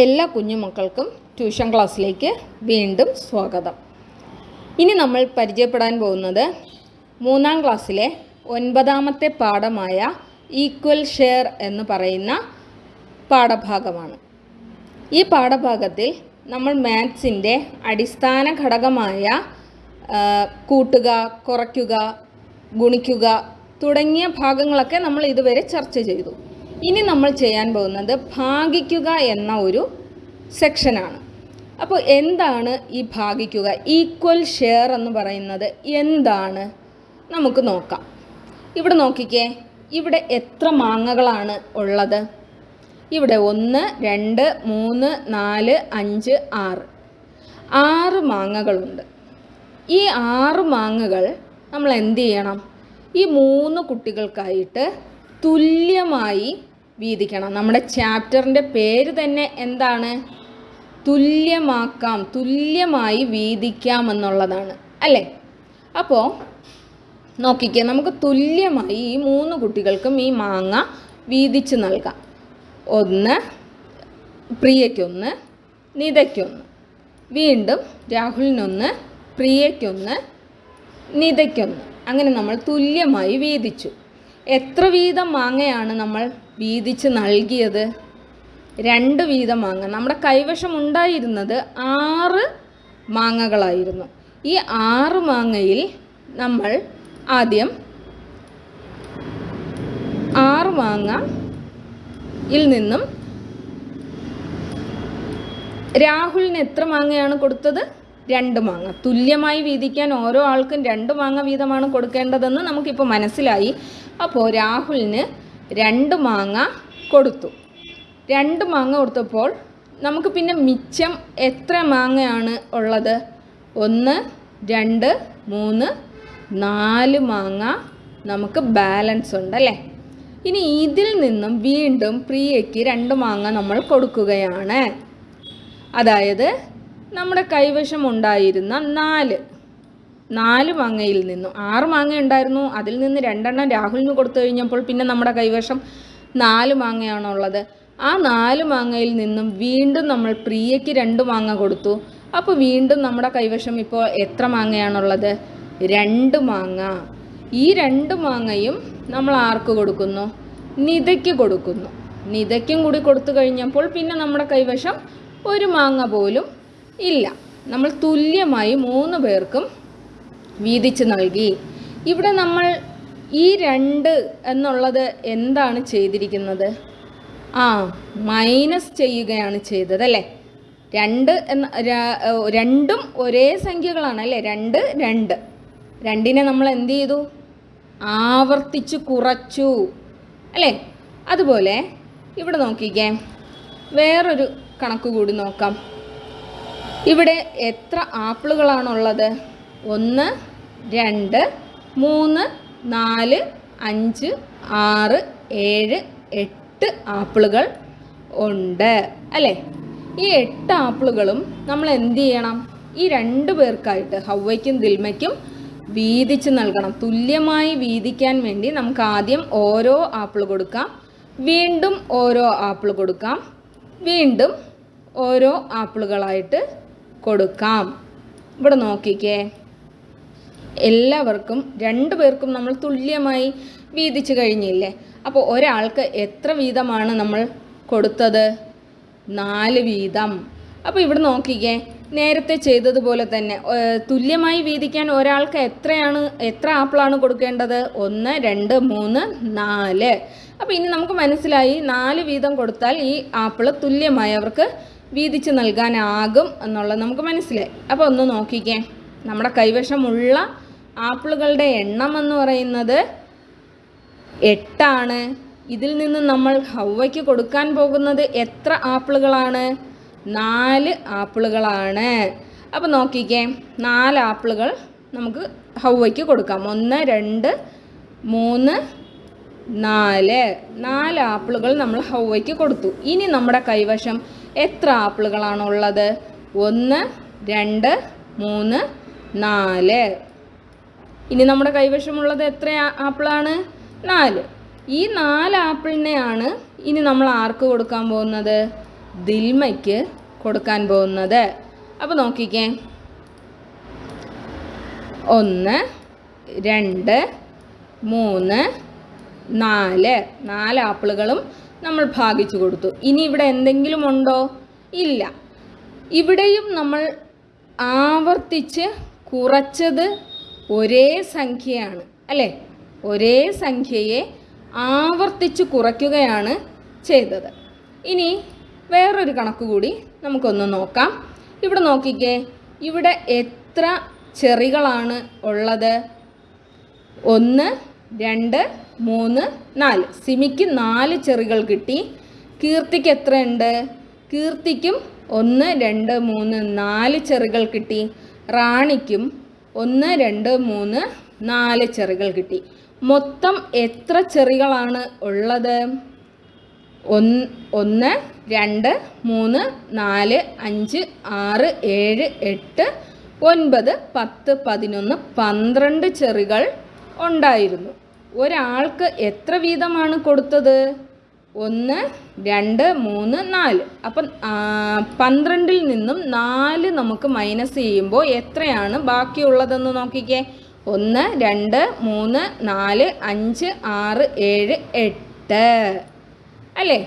എല്ലാ കുഞ്ഞുമക്കൾക്കും ട്യൂഷൻ ക്ലാസ്സിലേക്ക് വീണ്ടും സ്വാഗതം. ഇനി നമ്മൾ പരിചയപ്പെടാൻ പോകുന്നത് മൂന്നാം ക്ലാസ്സിലെ ഒൻപതാമത്തെ പാഠമായ ഈക്വൽ ഷെയർ എന്ന് പറയുന്ന പാഠഭാഗമാണ്. ഈ പാഠഭാഗത്തിൽ നമ്മൾ മാത്സിന്റെ അടിസ്ഥാന ഘടകമായ കൂട്ടുക കുറയ്ക്കുക ഗുണിക്കുക തുടങ്ങിയ ഭാഗങ്ങളൊക്കെ നമ്മൾ ഇതുവരെ ചർച്ച ചെയ്തു. ഇനി നമ്മൾ ചെയ്യാൻ പോകുന്നത് ഭാഗിക്കുക എന്ന ഒരു സെക്ഷനാണ്. അപ്പോൾ എന്താണ് ഈ ഭാഗിക്കുക? ഈക്വൽ ഷെയർ എന്ന് പറയുന്നത് എന്താണ്? നമുക്ക് നോക്കാം. ഇവിടെ നോക്കിക്കേ. ഇവിടെ എത്ര മാങ്ങകളാണ് ഉള്ളത്? ഇവിടെ ഒന്ന് രണ്ട് മൂന്ന് നാല് അഞ്ച് ആറ്. ആറ് മാങ്ങകളുണ്ട്. ഈ ആറ് മാങ്ങകൾ നമ്മൾ എന്ത് ചെയ്യണം? ഈ മൂന്ന് കുട്ടികൾക്കായിട്ട് തുല്യമായി വീതിക്കണം. നമ്മുടെ ചാപ്റ്ററിന്റെ പേര് തന്നെ എന്താണ്? തുല്യമാക്കാം തുല്യമായി വീതിക്കാം എന്നുള്ളതാണ്. അല്ലേ? അപ്പോൾ നോക്കിക്കേ നമുക്ക് തുല്യമായി ഈ മൂന്ന് കുട്ടികൾക്കും ഈ മാങ്ങ വീതിച്ച് നൽകാം. ഒന്ന് പ്രിയയ്ക്കൊന്ന് നിതയ്ക്കൊന്ന്. വീണ്ടും രാഹുലിനൊന്ന് പ്രിയയ്ക്കൊന്ന് നിതയ്ക്കൊന്ന്. അങ്ങനെ നമ്മൾ തുല്യമായി വീതിച്ചു. എത്ര വീതം മാങ്ങയാണ് നമ്മൾ വീതിച്ച് നൽകിയത്? രണ്ട് വീതം മാങ്ങ. നമ്മുടെ കൈവശം ഉണ്ടായിരുന്നത് ആറ് മാങ്ങകളായിരുന്നു. ഈ ആറ് മാങ്ങയിൽ നമ്മൾ ആദ്യം ആറ് മാങ്ങയിൽ നിന്നും രാഹുലിന് എത്ര മാങ്ങയാണ് കൊടുത്തത്? രണ്ട് മാങ്ങ. തുല്യമായി വീതിക്കാൻ ഓരോ ആൾക്കും രണ്ട് മാങ്ങ വീതമാണ് കൊടുക്കേണ്ടതെന്ന് നമുക്കിപ്പോൾ മനസ്സിലായി. അപ്പോൾ രാഹുലിന് രണ്ട് മാങ്ങ കൊടുത്തു. രണ്ട് മാങ്ങ കൊടുത്തപ്പോൾ നമുക്ക് പിന്നെ മിച്ചം എത്ര മാങ്ങയാണ് ഉള്ളത്? ഒന്ന് രണ്ട് മൂന്ന് നാല് മാങ്ങ നമുക്ക് ബാലൻസ് ഉണ്ട് അല്ലേ? ഇനി ഇതിൽ നിന്നും വീണ്ടും പ്രിയയ്ക്ക് രണ്ട് മാങ്ങ നമ്മൾ കൊടുക്കുകയാണ്. അതായത് നമ്മുടെ കൈവശം ഉണ്ടായിരുന്ന നാല്. നാല് മാങ്ങയിൽ നിന്നും ആറ് മാങ്ങ ഉണ്ടായിരുന്നു. അതിൽ നിന്ന് രണ്ടെണ്ണം രാഹുലിന് കൊടുത്തു കഴിഞ്ഞപ്പോൾ പിന്നെ നമ്മുടെ കൈവശം നാല് മാങ്ങയാണുള്ളത് ആ നാല് മാങ്ങയിൽ നിന്നും വീണ്ടും നമ്മൾ പ്രിയയ്ക്ക് രണ്ട് മാങ്ങ കൊടുത്തു. അപ്പോൾ വീണ്ടും നമ്മുടെ കൈവശം ഇപ്പോൾ എത്ര മാങ്ങയാണുള്ളത് രണ്ട് മാങ്ങ. ഈ രണ്ട് മാങ്ങയും നമ്മൾ ആർക്ക് കൊടുക്കുന്നു? നിതയ്ക്ക് കൊടുക്കുന്നു. നിതയ്ക്കും കൂടി കൊടുത്തു കഴിഞ്ഞപ്പോൾ പിന്നെ നമ്മുടെ കൈവശം ഒരു മാങ്ങ പോലും ഇല്ല. നമ്മൾ തുല്യമായി മൂന്ന് പേർക്കും വീതിച്ച് നൽകി. ഇവിടെ നമ്മൾ ഈ രണ്ട് എന്നുള്ളത് എന്താണ് ചെയ്തിരിക്കുന്നത്? ആ മൈനസ് ചെയ്യുകയാണ് ചെയ്തത് അല്ലേ? രണ്ട് എന്ന രണ്ടും ഒരേ സംഖ്യകളാണ് അല്ലേ? രണ്ട് രണ്ട്. രണ്ടിനെ നമ്മൾ എന്ത് ചെയ്തു? ആവർത്തിച്ച് കുറച്ചു അല്ലേ? അതുപോലെ ഇവിടെ നോക്കിക്കേ. വേറൊരു കണക്ക് കൂടി നോക്കാം. ഇവിടെ എത്ര ആപ്പിളുകളാണുള്ളത്? ഒന്ന് രണ്ട് മൂന്ന് നാല് അഞ്ച് ആറ് ഏഴ് എട്ട് ആപ്പിളുകൾ ഉണ്ട്. അല്ലേ? ഈ എട്ട് ആപ്പിളുകളും നമ്മൾ എന്ത് ചെയ്യണം? ഈ രണ്ട് പേർക്കായിട്ട് ഹൗവയ്ക്കും ദിൽമയ്ക്കും വീതിച്ച് നൽകണം. തുല്യമായി വീതിക്കാൻ വേണ്ടി നമുക്ക് ആദ്യം ഓരോ ആപ്പിൾ കൊടുക്കാം. വീണ്ടും ഓരോ ആപ്പിൾ കൊടുക്കാം. വീണ്ടും ഓരോ ആപ്പിളുകളായിട്ട് കൊടുക്കാം. ഇവിടെ നോക്കിക്കേ. എല്ലാവർക്കും രണ്ടു പേർക്കും നമ്മൾ തുല്യമായി വീതിച്ചു കഴിഞ്ഞില്ലേ? അപ്പോൾ ഒരാൾക്ക് എത്ര വീതമാണ് നമ്മൾ കൊടുത്തത്? നാല് വീതം. അപ്പോൾ ഇവിടെ നോക്കിക്കേ നേരത്തെ ചെയ്തതുപോലെ തന്നെ തുല്യമായി വീതിക്കാൻ ഒരാൾക്ക് എത്രയാണ് എത്ര ആപ്പിളാണ് കൊടുക്കേണ്ടത്? ഒന്ന് രണ്ട് മൂന്ന് നാല്. അപ്പോൾ ഇനി നമുക്ക് മനസ്സിലായി നാല് വീതം കൊടുത്താൽ ഈ ആപ്പിൾ തുല്യമായി അവർക്ക് വീതിച്ച് നൽകാനാകും എന്നുള്ളത് നമുക്ക് മനസ്സിലായി. അപ്പോൾ ഒന്ന് നോക്കിക്കേ നമ്മുടെ കൈവശമുള്ള ആപ്പിളുകളുടെ എണ്ണം എന്ന് പറയുന്നത് എട്ടാണ്. ഇതിൽ നിന്ന് നമ്മൾ ഹൗവയ്ക്ക് കൊടുക്കാൻ പോകുന്നത് എത്ര ആപ്പിളുകളാണ്? നാല് ആപ്പിളുകളാണ്. അപ്പോൾ നോക്കിക്കേ നാല് ആപ്പിളുകൾ നമുക്ക് ഹൗവയ്ക്ക് കൊടുക്കാം. ഒന്ന് രണ്ട് മൂന്ന് നാല്. നാല് ആപ്പിളുകൾ നമ്മൾ ഹൗവയ്ക്ക് കൊടുത്തു. ഇനി നമ്മുടെ കൈവശം എത്ര ആപ്പിളുകളാണുള്ളത് ഒന്ന് രണ്ട് മൂന്ന് നാല്. ഇനി നമ്മുടെ കൈവശമുള്ളത് എത്ര ആപ്പിളാണ്? നാല്. ഈ നാല് ആപ്പിളിനെയാണ് ഇനി നമ്മൾ ആർക്ക് കൊടുക്കാൻ പോകുന്നത്? ദിൽമയ്ക്ക് കൊടുക്കാൻ പോകുന്നത്. അപ്പോൾ നോക്കിക്കേ. ഒന്ന് രണ്ട് മൂന്ന് നാല്. നാല് ആപ്പിളുകളും നമ്മൾ ഭാഗിച്ചു കൊടുത്തു. ഇനി ഇവിടെ എന്തെങ്കിലും ഉണ്ടോ? ഇല്ല. ഇവിടെയും നമ്മൾ ആവർത്തിച്ച് കുറച്ചത് ഒരേ സംഖ്യയാണ് അല്ലേ? ഒരേ സംഖ്യയെ ആവർത്തിച്ച് കുറയ്ക്കുകയാണ് ചെയ്തത്. ഇനി വേറൊരു കണക്ക് കൂടി നമുക്കൊന്ന് നോക്കാം. ഇവിടെ നോക്കിക്കേ ഇവിടെ എത്ര ചെറികളാണ് ഉള്ളത്? ഒന്ന് രണ്ട് മൂന്ന് നാല്. സിമിക്ക് നാല് ചെറികൾ കിട്ടി. കീർത്തിക്ക് എത്രയുണ്ട്? കീർത്തിക്കും ഒന്ന് രണ്ട് മൂന്ന് നാല് ചെറികൾ കിട്ടി. റാണിക്കും ഒന്ന് രണ്ട് മൂന്ന് നാല് ചെറികൾ കിട്ടി. മൊത്തം എത്ര ചെറികളാണ് ഉള്ളത്? ഒന്ന് ഒന്ന് രണ്ട് മൂന്ന് നാല് അഞ്ച് ആറ് ഏഴ് എട്ട് ഒൻപത് പത്ത് പതിനൊന്ന് പന്ത്രണ്ട് ചെറികൾ ഉണ്ടായിരുന്നു. ഒരാൾക്ക് എത്ര വീതമാണ് കൊടുത്തത്? ഒന്ന് രണ്ട് മൂന്ന് നാല്. അപ്പം പന്ത്രണ്ടിൽ നിന്നും നാല് നമുക്ക് മൈനസ് ചെയ്യുമ്പോൾ എത്രയാണ് ബാക്കിയുള്ളതെന്ന് നോക്കിക്കേ. ഒന്ന് രണ്ട് മൂന്ന് നാല് അഞ്ച് ആറ് ഏഴ് എട്ട്. അല്ലേ?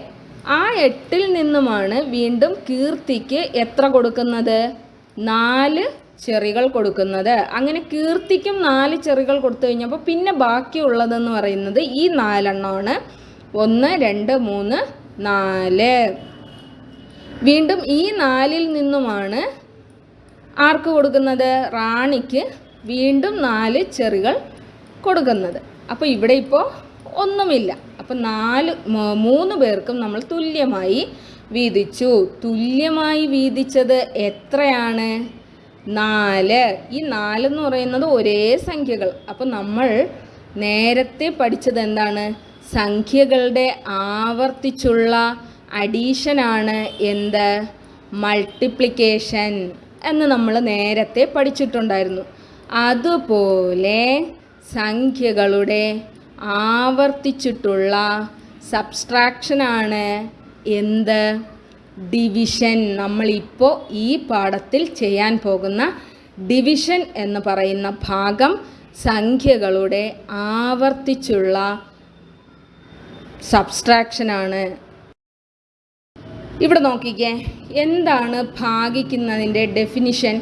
ആ എട്ടിൽ നിന്നുമാണ് വീണ്ടും കീർത്തിക്ക് എത്ര കൊടുക്കുന്നത്? നാല് ചെറികൾ കൊടുക്കുന്നത്. അങ്ങനെ കീർത്തിക്കും നാല് ചെറികൾ കൊടുത്തു കഴിഞ്ഞപ്പോൾ പിന്നെ ബാക്കിയുള്ളതെന്ന് പറയുന്നത് ഈ നാലെണ്ണമാണ്. ഒന്ന് രണ്ട് മൂന്ന് നാല്. വീണ്ടും ഈ നാലിൽ നിന്നുമാണ് ആർക്ക് കൊടുക്കുന്നത്? റാണിക്ക് വീണ്ടും നാല് ചെറികൾ കൊടുക്കുന്നത്. അപ്പോൾ ഇവിടെ ഇപ്പോൾ ഒന്നുമില്ല. അപ്പം നാല് മൂന്ന് പേർക്കും നമ്മൾ തുല്യമായി വീതിച്ചു. തുല്യമായി വീതിച്ചത് എത്രയാണ്? നാല്. ഈ നാലെന്ന് പറയുന്നത് ഒരേ സംഖ്യകൾ. അപ്പം നമ്മൾ നേരത്തെ പഠിച്ചത് എന്താണ്? സംഖ്യകളുടെ ആവർത്തിച്ചുള്ള അഡീഷനാണ് എന്ത്? മൾട്ടിപ്ലിക്കേഷൻ എന്ന് നമ്മൾ നേരത്തെ പഠിച്ചിട്ടുണ്ടായിരുന്നു. അതുപോലെ സംഖ്യകളുടെ ആവർത്തിച്ചിട്ടുള്ള സബ്സ്ട്രാക്ഷനാണ് എന്ത്? ഡിവിഷൻ. നമ്മളിപ്പോൾ ഈ പാഠത്തിൽ ചെയ്യാൻ പോകുന്ന ഡിവിഷൻ എന്ന് പറയുന്ന ഭാഗം സംഖ്യകളുടെ ആവർത്തിച്ചുള്ള സബ്സ്ട്രാക്ഷനാണ് ഇവിടെ നോക്കിക്കേ എന്താണ് ഭാഗിക്കുന്നതിന്റെ ഡെഫിനിഷൻ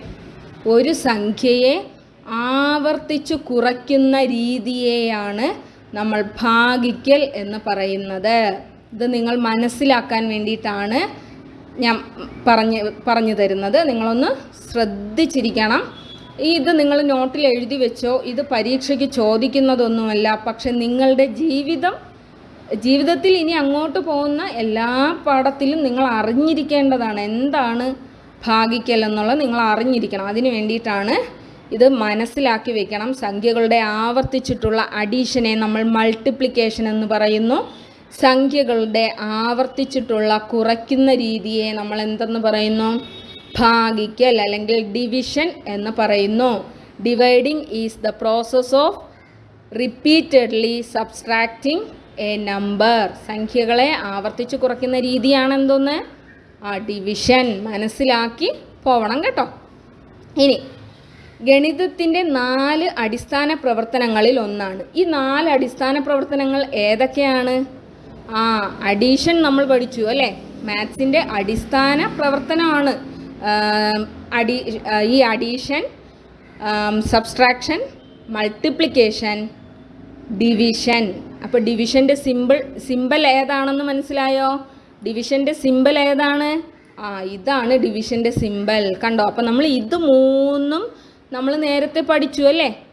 ഒരു സംഖ്യയെ ആവർത്തിച്ചു കുറയ്ക്കുന്ന രീതിയെയാണ് നമ്മൾ ഭാഗിക്കൽ എന്ന് പറയുന്നത്. ഇത് നിങ്ങൾ മനസ്സിലാക്കാൻ വേണ്ടിയിട്ടാണ് ഞാൻ പറഞ്ഞ് പറഞ്ഞു തരുന്നത്. നിങ്ങളൊന്ന് ശ്രദ്ധിച്ചിരിക്കണം. ഇത് നിങ്ങൾ നോട്ടിൽ എഴുതി വെച്ചോ ഇത് പരീക്ഷയ്ക്ക് ചോദിക്കുന്നതൊന്നുമല്ല പക്ഷെ നിങ്ങളുടെ ജീവിതം ജീവിതത്തിൽ ഇനി അങ്ങോട്ട് പോകുന്ന എല്ലാ പാഠത്തിലും നിങ്ങൾ അറിഞ്ഞിരിക്കേണ്ടതാണ്. എന്താണ് ഭാഗിക്കൽ എന്നുള്ളത് നിങ്ങൾ അറിഞ്ഞിരിക്കണം. അതിന് വേണ്ടിയിട്ടാണ് ഇത് മനസ്സിലാക്കി വെക്കണം. സംഖ്യകളുടെ ആവർത്തിച്ചിട്ടുള്ള അഡീഷനെ നമ്മൾ മൾട്ടിപ്ലിക്കേഷൻ എന്ന് പറയുന്നു. സംഖ്യകളുടെ ആവർത്തിച്ചിട്ടുള്ള കുറയ്ക്കുന്ന രീതിയെ നമ്മൾ എന്തെന്ന് പറയുന്നു? ഭാഗിക്കൽ അല്ലെങ്കിൽ ഡിവിഷൻ എന്ന് പറയുന്നു. Dividing is the process of repeatedly subtracting a number. സംഖ്യകളെ ആവർത്തിച്ച് കുറയ്ക്കുന്ന രീതിയാണ് എന്തോന്ന് ആ ഡിവിഷൻ മനസ്സിലാക്കി പോവണം കേട്ടോ. ഇനി ഗണിതത്തിന്റെ നാല് അടിസ്ഥാന പ്രവർത്തനങ്ങളിൽ ഒന്നാണ്. ഈ നാല് അടിസ്ഥാന പ്രവർത്തനങ്ങൾ ഏതൊക്കെയാണ്? ആ അഡീഷൻ നമ്മൾ പഠിച്ചു അല്ലേ? മാത്സിന്റെ അടിസ്ഥാന പ്രവർത്തനമാണ്. അഡീ ഈ അഡീഷൻ സബ്സ്ട്രാക്ഷൻ മൾട്ടിപ്ലിക്കേഷൻ ഡിവിഷൻ അപ്പോൾ ഡിവിഷന്റെ സിമ്പിൾ സിമ്പിൾ ഏതാണെന്ന് മനസ്സിലായോ? ഡിവിഷന്റെ സിമ്പിൾ ഏതാണ്? ആ ഇതാണ് ഡിവിഷന്റെ സിമ്പിൾ കണ്ടോ? അപ്പോൾ നമ്മൾ ഇത് മൂന്നും നമ്മൾ നേരത്തെ പഠിച്ചു അല്ലേ?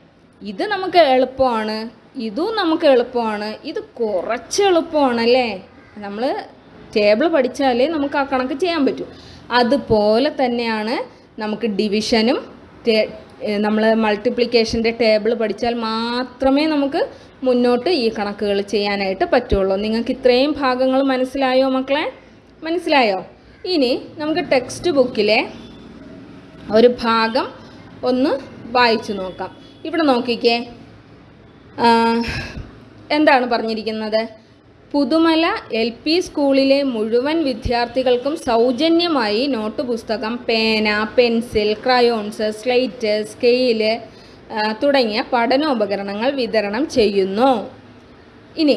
ഇത് നമുക്ക് എളുപ്പമാണ്. ഇതും നമുക്ക് എളുപ്പമാണ്. ഇത് കുറച്ച് എളുപ്പമാണ് അല്ലേ? നമ്മൾ ടേബിൾ പഠിച്ചാലേ നമുക്ക് ആ കണക്ക് ചെയ്യാൻ പറ്റൂ. അതുപോലെ തന്നെയാണ് നമുക്ക് ഡിവിഷനും നമ്മൾ മൾട്ടിപ്ലിക്കേഷന്റെ ടേബിൾ പഠിച്ചാൽ മാത്രമേ നമുക്ക് മുന്നോട്ട് ഈ കണക്കുകൾ ചെയ്യാനായിട്ട് പറ്റുള്ളൂ. നിങ്ങൾക്ക് ഇത്രയും ഭാഗങ്ങൾ മനസ്സിലായോ മക്കളെ? മനസ്സിലായോ? ഇനി നമുക്ക് ടെക്സ്റ്റ് ബുക്കിലെ ഒരു ഭാഗം ഒന്ന് വായിച്ചു നോക്കാം. ഇവിടെ നോക്കിക്കേ. എന്താണ് പറഞ്ഞിരിക്കുന്നത്? പുതുമല എൽ പി സ്കൂളിലെ മുഴുവൻ വിദ്യാർത്ഥികൾക്കും സൗജന്യമായി നോട്ട് പുസ്തകം പേന പെൻസിൽ ക്രയോൺസ് സ്ലേറ്റ് സ്കെയിൽ തുടങ്ങിയ പഠനോപകരണങ്ങൾ വിതരണം ചെയ്യുന്നു. ഇനി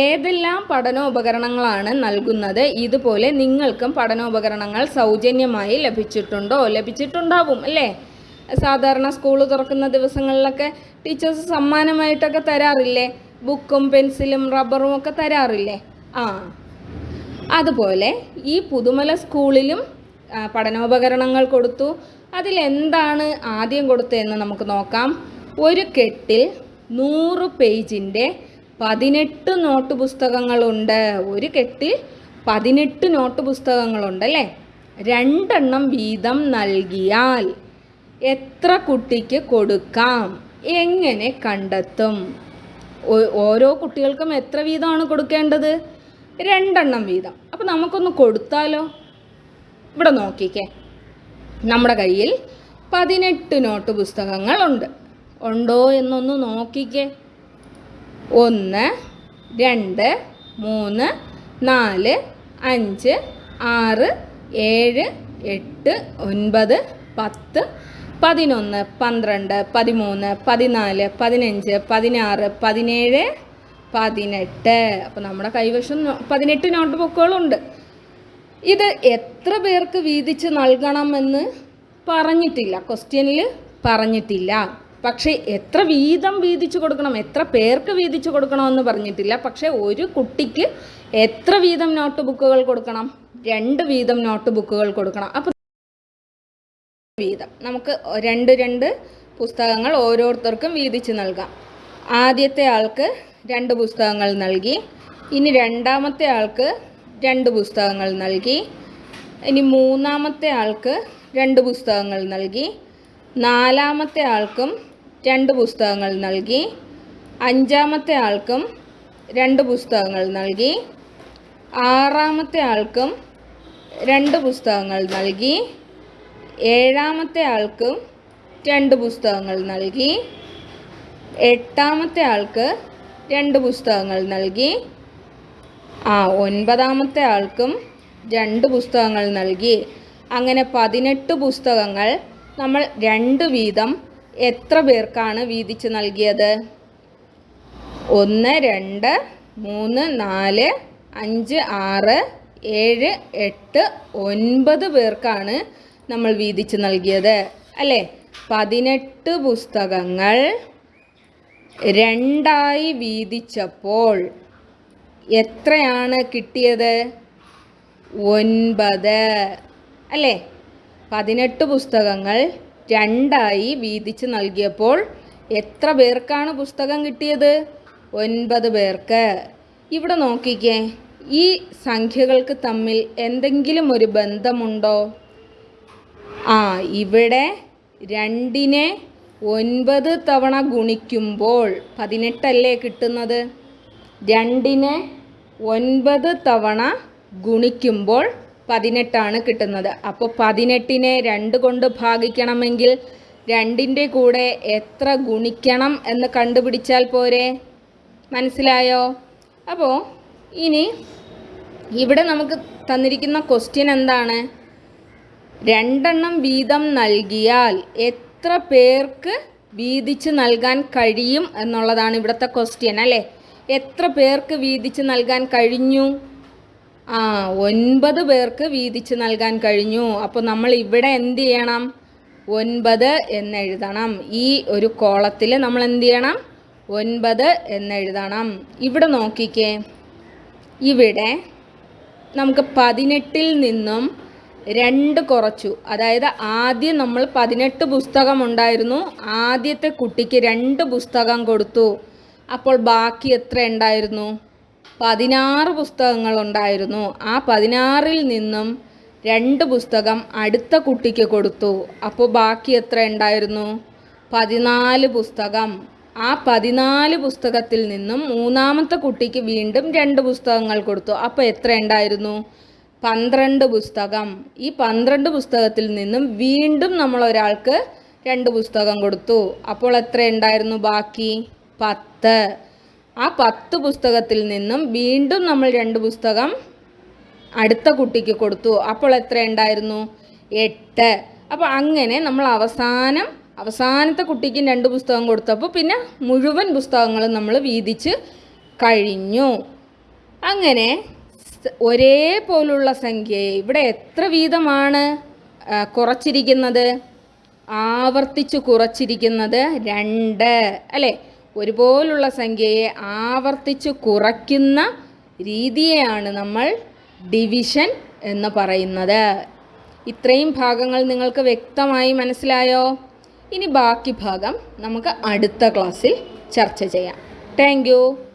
ഏതെല്ലാം പഠനോപകരണങ്ങളാണ് നൽകുന്നത്? ഇതുപോലെ നിങ്ങൾക്കും പഠനോപകരണങ്ങൾ സൗജന്യമായി ലഭിച്ചിട്ടുണ്ടോ? ലഭിച്ചിട്ടുണ്ടാവും അല്ലേ? സാധാരണ സ്കൂൾ തുറക്കുന്ന ദിവസങ്ങളിലൊക്കെ ടീച്ചേഴ്സ് സമ്മാനമായിട്ടൊക്കെ തരാറില്ലേ? ബുക്കും പെൻസിലും റബ്ബറും ഒക്കെ തരാറില്ലേ? ആ. അതുപോലെ ഈ പുതുമല സ്കൂളിലും പഠനോപകരണങ്ങൾ കൊടുത്തു. അതിലെന്താണ് ആദ്യം കൊടുത്തതെന്ന് നമുക്ക് നോക്കാം. ഒരു കെട്ടിൽ നൂറ് പേജിന്റെ പതിനെട്ട് നോട്ട് പുസ്തകങ്ങളുണ്ട്. ഒരു കെട്ടിൽ പതിനെട്ട് നോട്ട് പുസ്തകങ്ങളുണ്ട് അല്ലേ? രണ്ടെണ്ണം വീതം നൽകിയാൽ എത്ര കുട്ടിക്ക് കൊടുക്കാം? എങ്ങനെ കണ്ടെത്തും? ഓരോ കുട്ടികൾക്കും എത്ര വീതമാണ് കൊടുക്കേണ്ടത്? രണ്ടെണ്ണം വീതം. അപ്പം നമുക്കൊന്ന് കൊടുത്താലോ? ഇവിടെ നോക്കിക്കേ. നമ്മുടെ കയ്യിൽ പതിനെട്ട് നോട്ട് പുസ്തകങ്ങളുണ്ട്. ഉണ്ടോ എന്നൊന്ന് നോക്കിക്കേ. ഒന്ന് രണ്ട് മൂന്ന് നാല് അഞ്ച് ആറ് ഏഴ് എട്ട് ഒൻപത് പത്ത് പതിനൊന്ന് പന്ത്രണ്ട് പതിമൂന്ന് പതിനാല് പതിനഞ്ച് പതിനാറ് പതിനേഴ് പതിനെട്ട്. അപ്പോൾ നമ്മുടെ കൈവശം പതിനെട്ട് നോട്ട് ബുക്കുകളുണ്ട് ഇത് എത്ര പേർക്ക് വീതിച്ച് നൽകണമെന്ന് പറഞ്ഞിട്ടില്ല. ക്വസ്റ്റ്യനിൽ പറഞ്ഞിട്ടില്ല. പക്ഷേ എത്ര വീതം വീതിച്ചു കൊടുക്കണം എത്ര പേർക്ക് വീതിച്ചു കൊടുക്കണമെന്ന് പറഞ്ഞിട്ടില്ല. പക്ഷേ ഒരു കുട്ടിക്ക് എത്ര വീതം നോട്ട് ബുക്കുകൾ കൊടുക്കണം? രണ്ട് വീതം നോട്ട് ബുക്കുകൾ കൊടുക്കണം. അപ്പോൾ വീതം. നമുക്ക് രണ്ട് രണ്ട് പുസ്തകങ്ങൾ ഓരോരുത്തർക്കും വീതിച്ച് നൽകാം. ആദ്യത്തെ ആൾക്ക് രണ്ട് പുസ്തകങ്ങൾ നൽകി ഇനി രണ്ടാമത്തെ ആൾക്ക് രണ്ട് പുസ്തകങ്ങൾ നൽകി ഇനി മൂന്നാമത്തെ ആൾക്ക് രണ്ട് പുസ്തകങ്ങൾ നൽകി നാലാമത്തെ ആൾക്കും രണ്ട് പുസ്തകങ്ങൾ നൽകി അഞ്ചാമത്തെ ആൾക്കും രണ്ട് പുസ്തകങ്ങൾ നൽകി ആറാമത്തെ ആൾക്കും രണ്ട് പുസ്തകങ്ങൾ നൽകി ഏഴാമത്തെ ആൾക്ക് രണ്ട് പുസ്തകങ്ങൾ നൽകി. എട്ടാമത്തെ ആൾക്ക് രണ്ട് പുസ്തകങ്ങൾ നൽകി. ആ ഒൻപതാമത്തെ ആൾക്കും രണ്ട് പുസ്തകങ്ങൾ നൽകി. അങ്ങനെ പതിനെട്ട് പുസ്തകങ്ങൾ നമ്മൾ രണ്ട് വീതം എത്ര പേർക്കാണ് വീതിച്ച് നൽകിയത്? ഒന്ന് രണ്ട് മൂന്ന് നാല് അഞ്ച് ആറ് ഏഴ് എട്ട് ഒൻപത് പേർക്കാണ് നമ്മൾ വീതിച്ച് നൽകിയത് അല്ലേ? പതിനെട്ട് പുസ്തകങ്ങൾ രണ്ടായി വീതിച്ചപ്പോൾ എത്രയാണ് കിട്ടിയത്? ഒൻപത്. അല്ലേ? പതിനെട്ട് പുസ്തകങ്ങൾ രണ്ടായി വീതിച്ച് നൽകിയപ്പോൾ എത്ര പേർക്കാണ് പുസ്തകം കിട്ടിയത്? ഒൻപത് പേർക്ക്. ഇവിടെ നോക്കിക്കേ ഈ സംഖ്യകൾക്ക് തമ്മിൽ എന്തെങ്കിലും ഒരു ബന്ധമുണ്ടോ? ആ ഇവിടെ രണ്ടിനെ ഒൻപത് തവണ ഗുണിക്കുമ്പോൾ പതിനെട്ടല്ലേ കിട്ടുന്നത്? രണ്ടിനെ ഒൻപത് തവണ ഗുണിക്കുമ്പോൾ പതിനെട്ടാണ് കിട്ടുന്നത്. അപ്പോൾ പതിനെട്ടിനെ രണ്ട് കൊണ്ട് ഭാഗിക്കണമെങ്കിൽ രണ്ടിന്റെ കൂടെ എത്ര ഗുണിക്കണം എന്ന് കണ്ടുപിടിച്ചാൽ പോരെ? മനസ്സിലായോ? അപ്പോൾ ഇനി ഇവിടെ നമുക്ക് തന്നിരിക്കുന്ന ക്വസ്റ്റ്യൻ എന്താണ്? രണ്ടെണ്ണം വീതം നൽകിയാൽ എത്ര പേർക്ക് വീതിച്ച് നൽകാൻ കഴിയും എന്നുള്ളതാണ് ഇവിടുത്തെ ക്വസ്റ്റ്യൻ അല്ലേ? എത്ര പേർക്ക് വീതിച്ച് നൽകാൻ കഴിഞ്ഞു? ആ ഒൻപത് പേർക്ക് വീതിച്ച് നൽകാൻ കഴിഞ്ഞു. അപ്പോൾ നമ്മൾ ഇവിടെ എന്ത് ചെയ്യണം? ഒൻപത് എന്നെഴുതണം ഈ ഒരു കോളത്തിൽ നമ്മൾ എന്ത് ചെയ്യണം? ഒൻപത് എന്നെഴുതണം ഇവിടെ നോക്കിക്കേ. ഇവിടെ നമുക്ക് പതിനെട്ടിൽ നിന്നും രണ്ട് കുറച്ചു. അതായത് ആദ്യം നമ്മൾ പതിനെട്ട് പുസ്തകം ഉണ്ടായിരുന്നു. ആദ്യത്തെ കുട്ടിക്ക് രണ്ട് പുസ്തകം കൊടുത്തു. അപ്പോൾ ബാക്കി എത്ര ഉണ്ടായിരുന്നു? പതിനാറ് പുസ്തകങ്ങൾ ഉണ്ടായിരുന്നു. ആ പതിനാറിൽ നിന്നും രണ്ട് പുസ്തകം അടുത്ത കുട്ടിക്ക് കൊടുത്തു. അപ്പോൾ ബാക്കി എത്ര ഉണ്ടായിരുന്നു? പതിനാല് പുസ്തകം. ആ പതിനാല് പുസ്തകത്തിൽ നിന്നും മൂന്നാമത്തെ കുട്ടിക്ക് വീണ്ടും രണ്ട് പുസ്തകങ്ങൾ കൊടുത്തു. അപ്പോൾ എത്ര ഉണ്ടായിരുന്നു? പന്ത്രണ്ട് പുസ്തകം. ഈ പന്ത്രണ്ട് പുസ്തകത്തിൽ നിന്നും വീണ്ടും നമ്മൾ ഒരാൾക്ക് രണ്ട് പുസ്തകം കൊടുത്തു. അപ്പോൾ എത്ര ഉണ്ടായിരുന്നു ബാക്കി? പത്ത്. ആ പത്ത് പുസ്തകത്തിൽ നിന്നും വീണ്ടും നമ്മൾ രണ്ട് പുസ്തകം അടുത്ത കുട്ടിക്ക് കൊടുത്തു. അപ്പോൾ എത്ര ഉണ്ടായിരുന്നു? എട്ട്. അപ്പോൾ അങ്ങനെ നമ്മൾ അവസാനം അവസാനത്തെ കുട്ടിക്കും രണ്ട് പുസ്തകം കൊടുത്തപ്പോൾ പിന്നെ മുഴുവൻ പുസ്തകങ്ങളും നമ്മൾ വീതിച്ച് കഴിഞ്ഞു. അങ്ങനെ ഒരേപോലുള്ള സംഖ്യയെ ഇവിടെ എത്ര വീതമാണ് കുറച്ചിരിക്കുന്നത്? ആവർത്തിച്ച് കുറച്ചിരിക്കുന്നത് രണ്ട്. അല്ലേ? ഒരുപോലുള്ള സംഖ്യയെ ആവർത്തിച്ച് കുറയ്ക്കുന്ന രീതിയെയാണ് നമ്മൾ ഡിവിഷൻ എന്ന് പറയുന്നത്. ഇത്രയും ഭാഗങ്ങൾ നിങ്ങൾക്ക് വ്യക്തമായി മനസ്സിലായോ? ഇനി ബാക്കി ഭാഗം നമുക്ക് അടുത്ത ക്ലാസ്സിൽ ചർച്ച ചെയ്യാം. താങ്ക്